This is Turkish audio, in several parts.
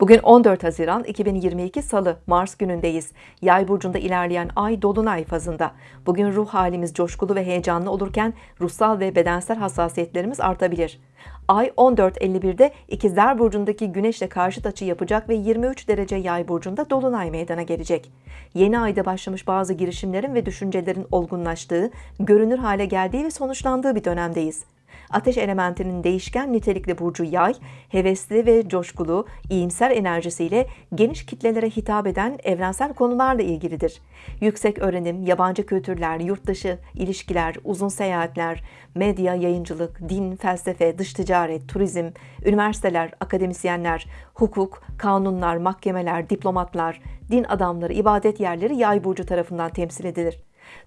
Bugün 14 Haziran 2022 Salı, Mars günündeyiz. Yay burcunda ilerleyen ay dolunay fazında. Bugün ruh halimiz coşkulu ve heyecanlı olurken ruhsal ve bedensel hassasiyetlerimiz artabilir. Ay 14.51'de İkizler burcundaki Güneşle karşıt açı yapacak ve 23 derece Yay burcunda dolunay meydana gelecek. Yeni ayda başlamış bazı girişimlerin ve düşüncelerin olgunlaştığı, görünür hale geldiği ve sonuçlandığı bir dönemdeyiz. Ateş elementinin değişken nitelikli burcu yay, hevesli ve coşkulu, iyimser enerjisiyle geniş kitlelere hitap eden evrensel konularla ilgilidir. Yüksek öğrenim, yabancı kültürler, yurt dışı ilişkiler, uzun seyahatler, medya, yayıncılık, din, felsefe, dış ticaret, turizm, üniversiteler, akademisyenler, hukuk, kanunlar, mahkemeler, diplomatlar, din adamları, ibadet yerleri yay burcu tarafından temsil edilir.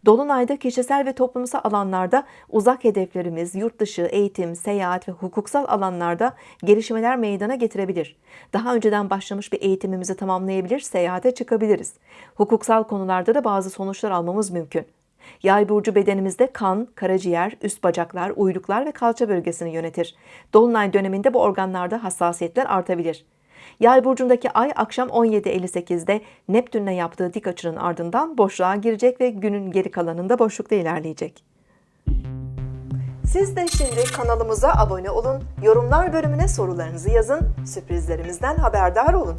Dolunayda kişisel ve toplumsal alanlarda uzak hedeflerimiz, yurt dışı, eğitim, seyahat ve hukuksal alanlarda gelişmeler meydana getirebilir. Daha önceden başlamış bir eğitimimizi tamamlayabilir, seyahate çıkabiliriz. Hukuksal konularda da bazı sonuçlar almamız mümkün. Yay burcu bedenimizde kan, karaciğer, üst bacaklar, uyluklar ve kalça bölgesini yönetir. Dolunay döneminde bu organlarda hassasiyetler artabilir. Yay burcundaki ay akşam 17.58'de Neptün'le yaptığı dik açının ardından boşluğa girecek ve günün geri kalanında boşlukta ilerleyecek. Siz de şimdi kanalımıza abone olun, yorumlar bölümüne sorularınızı yazın, sürprizlerimizden haberdar olun.